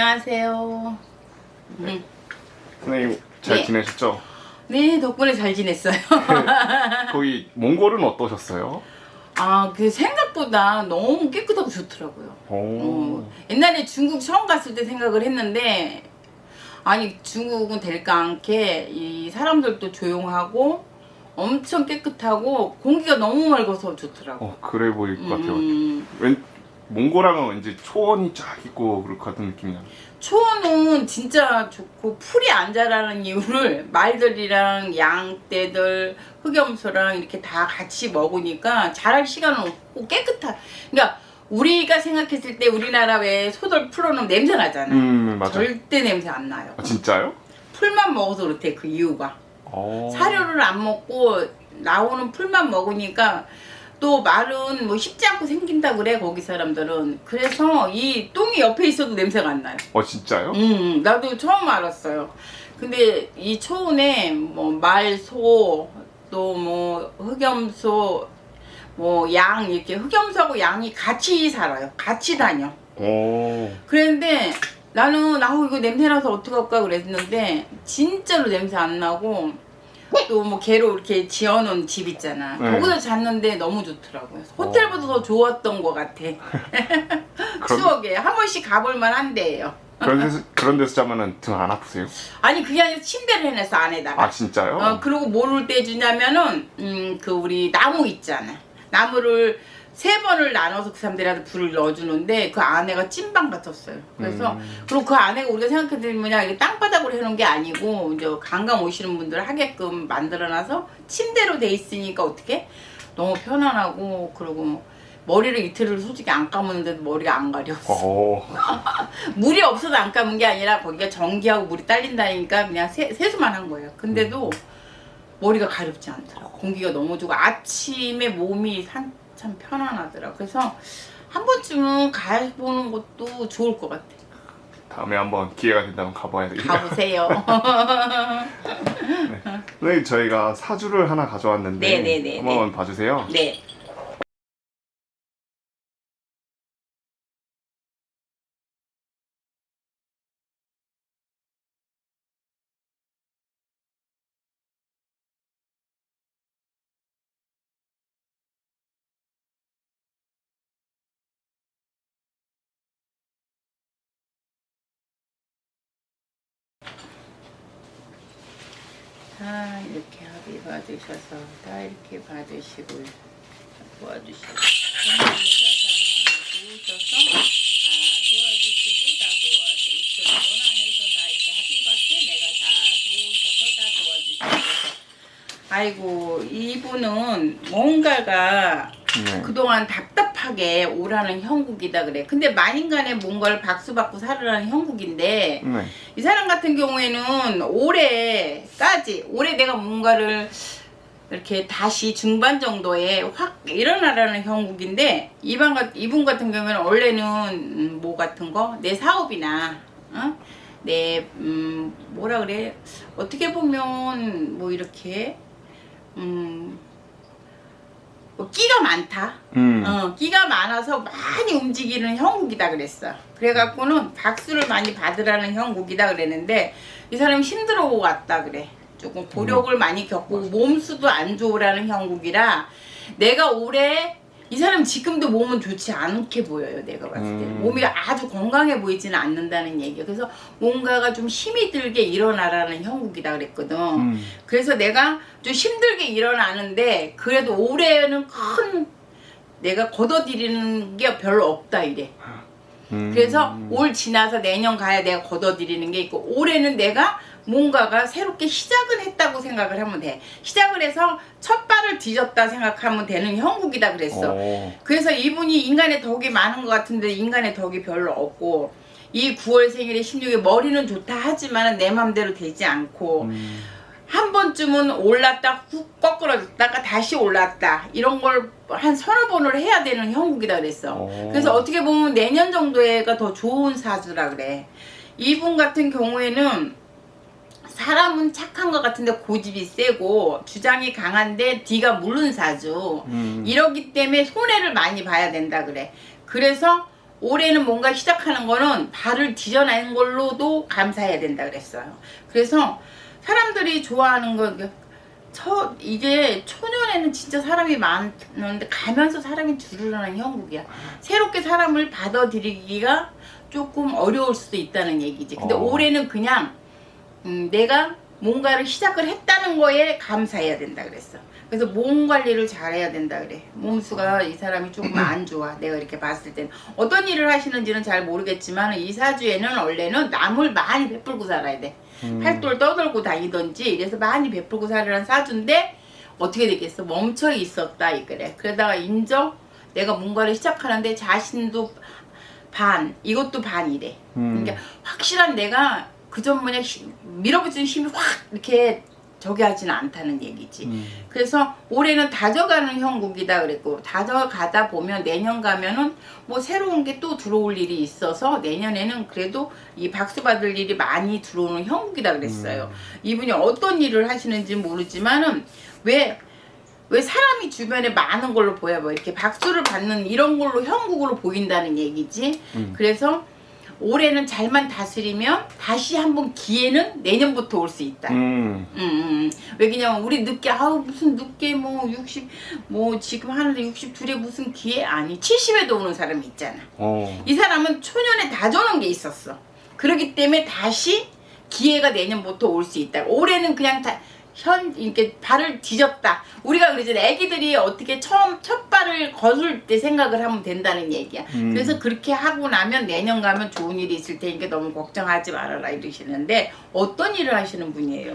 안녕하세요. 음. 선생님 잘 네. 지내셨죠? 네, 덕분에 잘 지냈어요. 거기 몽골은 어떠셨어요? 아, 그 생각보다 너무 깨끗하고 좋더라고요. 오. 어, 옛날에 중국 처음 갔을 때 생각을 했는데, 아니, 중국은 될까 않게, 이 사람들도 조용하고, 엄청 깨끗하고, 공기가 너무 맑아서 좋더라고. 어, 그래 보일 것 같아요. 음, 왠 몽골하면 왠지 초원이 쫙 있고 그럴 것 같은 느낌이 나요. 초원은 진짜 좋고 풀이 안 자라는 이유를 말들이랑 양떼들 흑염소랑 이렇게 다 같이 먹으니까 자랄 시간은 없고 깨끗한 그러니까 우리가 생각했을 때 우리나라 왜 소들 풀어놓으면 냄새 나잖아 음 맞아. 절대 냄새 안 나요 아, 진짜요? 풀만 먹어서 그렇대 그 이유가 어. 사료를 안 먹고 나오는 풀만 먹으니까 또 말은 뭐 쉽지 않고 생긴다 그래 거기 사람들은 그래서 이 똥이 옆에 있어도 냄새가 안 나요 어 진짜요? 음, 나도 처음 알았어요. 근데 이 초원에 뭐 말소 또 뭐 흑염소 뭐 양 이렇게 흑염소하고 양이 같이 살아요. 같이 다녀. 오. 그랬는데 나는 아우 이거 냄새 나서 어떡할까 그랬는데 진짜로 냄새 안 나고 또뭐 개로 이렇게 지어놓은 집 있잖아. 네. 거기서 잤는데 너무 좋더라고요. 호텔보다 더 좋았던 것 같아. 추억에 한 번씩 가볼 만 한데요. 그런 데서 그런 데서 자면은 등 안 아프세요? 아니 그게 아니라 침대를 해놨어 안에다가 아 진짜요? 어 그리고 뭐를 떼주냐면은 음 그 우리 나무 있잖아 나무를 세 번을 나눠서 그 사람들한테 불을 넣어주는데 그 안에가 찐방 같았어요 그래서 음. 그리고 그 안에가 우리가 생각해보면 뭐냐 이게 땅바닥으로 해놓은 게 아니고 이제 관광 오시는 분들 하게끔 만들어놔서 침대로 돼 있으니까 어떻게 너무 편안하고 그리고 머리를 이틀을 솔직히 안 감았는데도 머리가 안 가렸어 오. 물이 없어서 안 감은 게 아니라 거기가 전기하고 물이 딸린다니까 그냥 세, 세수만 한 거예요. 근데도 머리가 가렵지 않더라고. 공기가 너무 좋고 아침에 몸이 산, 참 편안하더라. 그래서 한 번쯤은 가보는 것도 좋을 것 같아. 다음에 한번 기회가 된다면 가봐야 되겠네요. 가보세요. 선생님 저희가 사주를 하나 가져왔는데 네네네네. 한번 봐주세요. 네. 다 이렇게 합의 받으셔서 다 이렇게 받으시고 도와주시고 도와주셔서 다 도와주시고 다 도와서 이천 원안에서 다 이렇게 합의 받게 내가 다 도우셔서 다 도와주시고 아이고 이분은 뭔가가 네. 그동안 답답하게 오라는 형국이다 그래 근데 만인간에 뭔가를 박수받고 살으라는 형국인데 네. 이 사람 같은 경우에는 올해까지 올해 내가 뭔가를 이렇게 다시 중반 정도에 확 일어나라는 형국인데 이분, 같은 경우에는 원래는 음, 뭐 같은 거 내 사업이나 어? 내 음, 뭐라 그래 어떻게 보면 뭐 이렇게 음, 뭐 끼가 많다 음. 어, 끼가 많아서 많이 움직이는 형국이다 그랬어. 그래갖고는 박수를 많이 받으라는 형국이다 그랬는데 이 사람이 힘들어 왔다 그래. 조금 고력을 많이 겪고 몸수도 안 좋으라는 형국이라 내가 올해 이 사람 지금도 몸은 좋지 않게 보여요. 내가 봤을 때 음. 몸이 아주 건강해 보이지는 않는다는 얘기야. 그래서 뭔가가 좀 힘이 들게 일어나라는 형국이다 그랬거든. 음. 그래서 내가 좀 힘들게 일어나는데 그래도 올해는 큰 내가 걷어들이는 게 별로 없다 이래. 음. 그래서 올 지나서 내년 가야 내가 걷어들이는 게 있고 올해는 내가 뭔가가 새롭게 시작을 했다고 생각을 하면 돼. 시작을 해서 첫 발을 뒤졌다 생각하면 되는 형국이다 그랬어. 오. 그래서 이분이 인간의 덕이 많은 것 같은데 인간의 덕이 별로 없고 이 9월 생일에 16일 머리는 좋다 하지만 내 맘대로 되지 않고 음. 한 번쯤은 올랐다 훅 꺾어졌다가 다시 올랐다 이런 걸 한 서너 번을 해야 되는 형국이다 그랬어 오. 그래서 어떻게 보면 내년 정도에가 더 좋은 사주라 그래 이분 같은 경우에는 사람은 착한 것 같은데 고집이 세고 주장이 강한데 뒤가 물른 사주 음. 이러기 때문에 손해를 많이 봐야 된다 그래 그래서 올해는 뭔가 시작하는 거는 발을 디뎌낸 걸로도 감사해야 된다 그랬어요. 그래서 사람들이 좋아하는 거저 이게 초년에는 진짜 사람이 많은데 가면서 사람이 줄으라는 형국이야. 새롭게 사람을 받아들이기가 조금 어려울 수도 있다는 얘기지. 근데 어. 올해는 그냥 음, 내가 뭔가를 시작을 했다는 거에 감사해야 된다 그랬어. 그래서 몸 관리를 잘해야 된다 그래. 몸수가 이 사람이 조금 안 좋아. 내가 이렇게 봤을 땐 어떤 일을 하시는지는 잘 모르겠지만 이 사주에는 원래는 남을 많이 베풀고 살아야 돼. 음. 팔돌 떠들고 다니던지 이래서 많이 베풀고 살으란 사주인데 어떻게 되겠어? 멈춰 있었다 이 그래. 그러다가 인정 내가 뭔가를 시작하는데 자신도 반 이것도 반이래. 음. 그러니까 확실한 내가 그전 뭐냐 힘- 밀어붙이는 힘이 확 이렇게 저기 하지는 않다는 얘기지. 음. 그래서 올해는 다져가는 형국이다 그랬고 다져가다 보면 내년 가면은 뭐 새로운 게 또 들어올 일이 있어서 내년에는 그래도 이 박수 받을 일이 많이 들어오는 형국이다 그랬어요. 이분이 어떤 일을 하시는지 모르지만은 왜 왜 사람이 주변에 많은 걸로 보여 뭐 이렇게 박수를 받는 이런 걸로 형국으로 보인다는 얘기지. 음. 그래서 올해는 잘만 다스리면 다시 한번 기회는 내년부터 올 수 있다. 음. 음, 음. 왜냐면 우리 늦게 아우 무슨 늦게 뭐 60 뭐 지금 하는데 62에 무슨 기회 아니 70에도 오는 사람이 있잖아. 어. 이 사람은 초년에 다져놓은 게 있었어. 그렇기 때문에 다시 기회가 내년부터 올 수 있다. 올해는 그냥 다 현 이렇게 발을 뒤졌다. 우리가 그러잖아. 애기들이 어떻게 처음 첫 발을 거둘 때 생각을 하면 된다는 얘기야. 음. 그래서 그렇게 하고 나면 내년 가면 좋은 일이 있을 테니까 너무 걱정하지 말아라 이러시는데 어떤 일을 하시는 분이에요?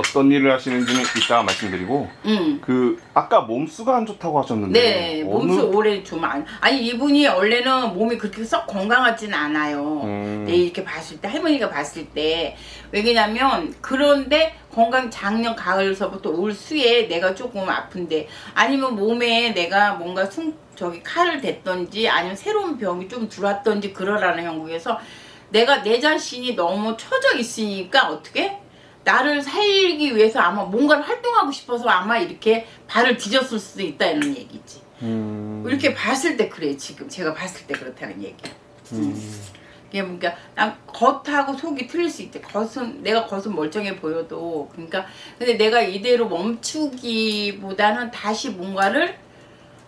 어떤 일을 하시는지는 이따가 말씀드리고 음. 그 아까 몸수가 안 좋다고 하셨는데 네, 몸수 어느- 오래 좀 안. 아니 이분이 원래는 몸이 그렇게 썩 건강하진 않아요. 음. 네, 이렇게 봤을 때 할머니가 봤을 때 왜냐면 그런데 건강 작년 가을서부터 올 수에 내가 조금 아픈데 아니면 몸에 내가 뭔가 숨 저기 칼을 댔던지 아니면 새로운 병이 좀 들어왔던지 그러라는 형국에서 내가 내 자신이 너무 처져 있으니까 어떻게 나를 살기 위해서 아마 뭔가를 활동하고 싶어서 아마 이렇게 발을 뒤졌을 수도 있다는 얘기지. 음. 이렇게 봤을 때 그래 지금 제가 봤을 때 그렇다는 얘기야. 음. 이게 그러니까 난 겉하고 속이 틀릴 수 있대. 겉은 내가 겉은 멀쩡해 보여도 그러니까 근데 내가 이대로 멈추기보다는 다시 뭔가를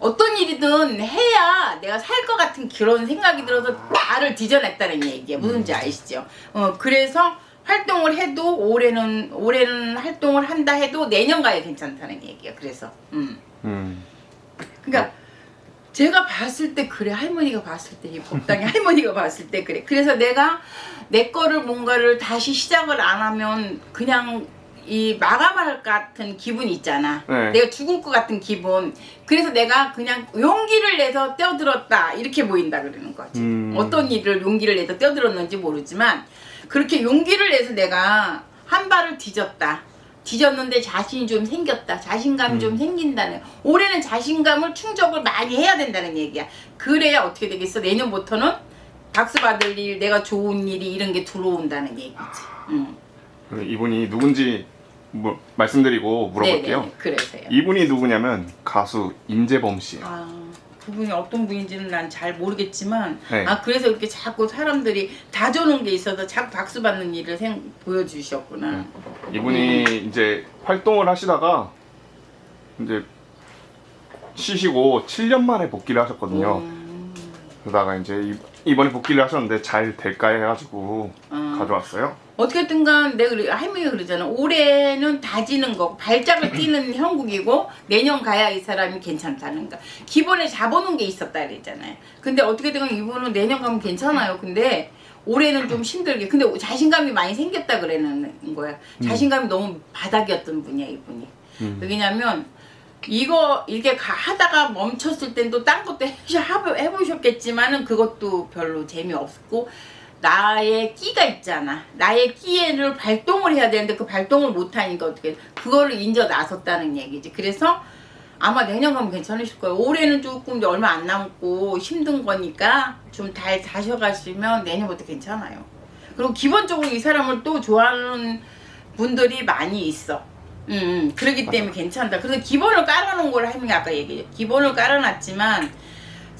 어떤 일이든 해야 내가 살 것 같은 그런 생각이 들어서 나를 뒤져냈다는 얘기야. 무슨지 아시죠? 어 그래서 활동을 해도 올해는 올해는 활동을 한다 해도 내년 가야 괜찮다는 얘기야. 그래서 음. 음. 그러니까 제가 봤을 때 그래 할머니가 봤을 때 이 법당의 할머니가 봤을 때 그래 그래서 내가 내 거를 뭔가를 다시 시작을 안 하면 그냥 이 마감할 것 같은 기분 있잖아 네. 내가 죽을 것 같은 기분 그래서 내가 그냥 용기를 내서 뛰어들었다 이렇게 보인다 그러는 거지 음. 어떤 일을 용기를 내서 뛰어들었는지 모르지만 그렇게 용기를 내서 내가 한 발을 뒤졌다 뒤졌는데 자신이 좀 생겼다. 자신감이 음. 좀 생긴다는. 올해는 자신감을 충족을 많이 해야 된다는 얘기야. 그래야 어떻게 되겠어? 내년부터는 박수 받을 일, 내가 좋은 일이 이런 게 들어온다는 얘기지. 음. 이분이 누군지 뭐 말씀드리고 물어볼게요. 네네, 그래서요. 이분이 누구냐면 가수 임재범 씨예요. 아, 그분이 어떤 분인지는 난 잘 모르겠지만, 네. 아 그래서 이렇게 자꾸 사람들이 다져놓은 게 있어서 자꾸 박수 받는 일을 생, 보여주셨구나. 네. 이분이 이제 활동을 하시다가 이제 쉬시고 7년 만에 복귀를 하셨거든요. 음, 그러다가 이제 이- 이번에 복귀를 하셨는데 잘 될까 해가지고 어. 가져왔어요. 어떻게든 간 내가 그래- 할머니가 그러잖아. 올해는 다지는 거, 발작을 뛰는 형국이고 내년 가야 이 사람이 괜찮다는 거. 기본에 잡아놓은 게 있었다 그랬잖아요. 근데 어떻게든 이분은 내년 가면 괜찮아요. 근데 올해는 좀 힘들게. 근데 자신감이 많이 생겼다 그랬는 거야. 자신감이 너무 바닥이었던 분이야 이분이. 음. 왜냐면 이거 이게 가- 하다가 멈췄을 땐 또 딴 것도 해보셨겠지만은 그것도 별로 재미없고 나의 끼가 있잖아. 나의 끼를 발동을 해야 되는데 그 발동을 못하니까 어떻게 그거를 인져 나섰다는 얘기지. 그래서 아마 내년 가면 괜찮으실 거예요. 올해는 조금 이제 얼마 안 남고 힘든 거니까 좀 잘 다셔가시면 내년부터 괜찮아요. 그리고 기본적으로 이 사람을 또 좋아하는 분들이 많이 있어. 음, 음, 그러기 때문에 괜찮다. 그래서 기본을 깔아놓은 걸 할머니가 아까 얘기해. 기본을 깔아놨지만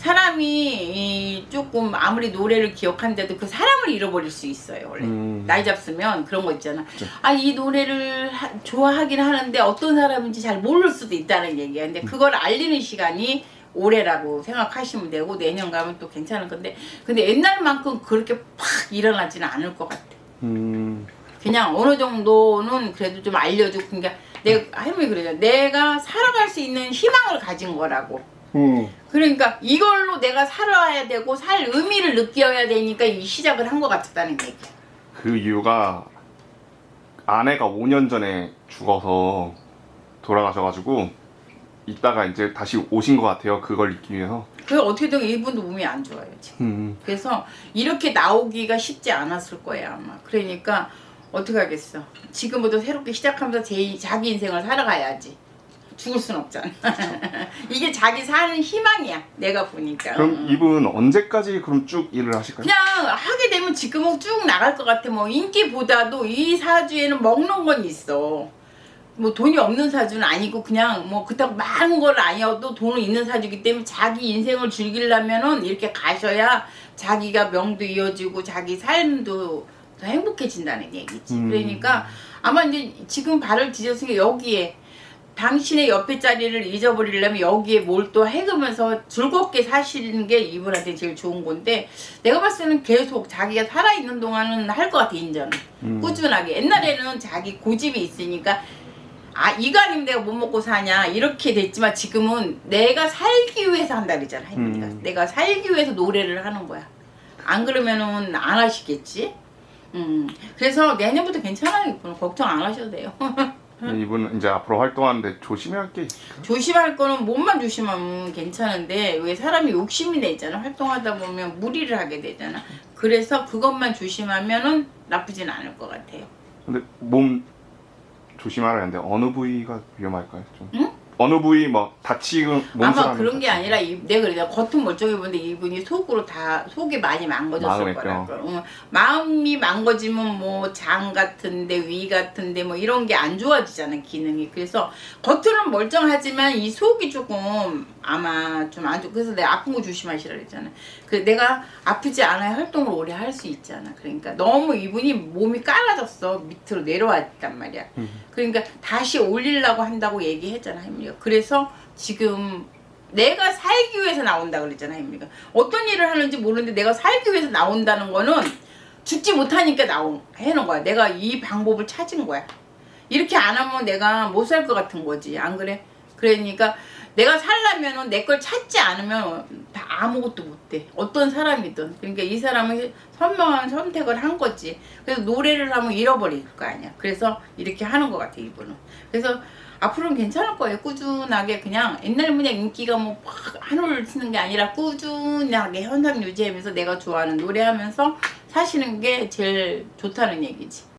사람이 이 조금 아무리 노래를 기억한데도 그 사람을 잃어버릴 수 있어요 원래. 음. 나이 잡수면 그런 거 있잖아. 아 이 노래를 하- 좋아하긴 하는데 어떤 사람인지 잘 모를 수도 있다는 얘기야. 근데 그걸 알리는 시간이 올해라고 생각하시면 되고 내년 가면 또 괜찮을 건데. 근데 옛날만큼 그렇게 팍 일어나지는 않을 것 같아. 음. 그냥 어느 정도는 그래도 좀 알려주고 그러니까 내가 할머니 그러잖아. 내가 살아갈 수 있는 희망을 가진 거라고 음. 그러니까 이걸로 내가 살아야 되고 살 의미를 느껴야 되니까 이 시작을 한 것 같았다는 얘기야 그 이유가 아내가 5년 전에 죽어서 돌아가셔가지고 이따가 이제 다시 오신 것 같아요. 그걸 잊기 위해서. 그래서 어떻게든 이분도 몸이 안 좋아요 지금 음. 그래서 이렇게 나오기가 쉽지 않았을 거야 아마 그러니까 어떻게 하겠어 지금부터 새롭게 시작하면서 제, 자기 인생을 살아가야지 죽을 순 없잖아 이게 자기 사는 희망이야 내가 보니까 그럼 이분 언제까지 그럼 쭉 일을 하실까요? 그냥 하게 되면 지금은 쭉 나갈 것 같아. 뭐 인기보다도 이 사주에는 먹는 건 있어. 뭐 돈이 없는 사주는 아니고 그냥 뭐 그렇다고 많은 걸 아니어도 돈은 있는 사주이기 때문에 자기 인생을 즐기려면은 이렇게 가셔야 자기가 명도 이어지고 자기 삶도 더 행복해진다는 얘기지. 음. 그러니까 아마 이제 지금 발을 디뎠으니까 여기에 당신의 옆에 자리를 잊어버리려면 여기에 뭘또 해가면서 즐겁게 사시는 게 이분한테 제일 좋은 건데 내가 봤을 때는 계속 자기가 살아있는 동안은 할 것 같아 인정은. 음. 꾸준하게. 옛날에는 자기 고집이 있으니까 아 이거 아니면 내가 못 먹고 사냐 이렇게 됐지만 지금은 내가 살기 위해서 한다 그러잖아 할머니가. 음. 내가 살기 위해서 노래를 하는 거야. 안 그러면은 안 하시겠지? 음. 그래서 내년부터 괜찮아요 걱정 안 하셔도 돼요 이분 이제 앞으로 활동하는데 조심해야 할게 있을까요? 조심할 거는 몸만 조심하면 괜찮은데 왜 사람이 욕심이 내잖아 활동하다 보면 무리를 하게 되잖아 그래서 그것만 조심하면은 나쁘진 않을 것 같아요 근데 몸 조심하라는데 어느 부위가 위험할까요? 좀. 응? 어느 부위 뭐 다치고 아마 그런 게 아니라 이, 내가 그래 겉은 멀쩡해 보는데 이분이 속으로 다 속이 많이 망가졌을 거라고. 응. 마음이 망가지면 뭐 장 같은데 위 같은데 뭐 이런 게 안 좋아지잖아 기능이. 그래서 겉으로는 멀쩡하지만 이 속이 조금 아마 좀 안 좋고 그래서 내가 아픈 거 조심하시라 그랬잖아 그 내가 아프지 않아야 활동을 오래 할 수 있잖아. 그러니까 너무 이분이 몸이 깔아졌어. 밑으로 내려왔단 말이야. 음. 그러니까 다시 올리려고 한다고 얘기했잖아 햄리가. 그래서 지금 내가 살기 위해서 나온다 그랬잖아 햄리가. 어떤 일을 하는지 모르는데 내가 살기 위해서 나온다는 거는 죽지 못하니까 나온 해놓은 거야. 내가 이 방법을 찾은 거야. 이렇게 안 하면 내가 못 살 것 같은 거지. 안 그래? 그러니까 내가 살려면은 내걸 찾지 않으면 다 아무것도 못돼 어떤 사람이든. 그러니까 이 사람은 선명한 선택을 한 거지. 그래서 노래를 하면 잃어버릴 거 아니야. 그래서 이렇게 하는 것 같아 이분은. 그래서 앞으로는 괜찮을 거예요. 꾸준하게 그냥 옛날 그냥 인기가 뭐팍 한올 치는 게 아니라 꾸준하게 현상 유지하면서 내가 좋아하는 노래하면서 사시는 게 제일 좋다는 얘기지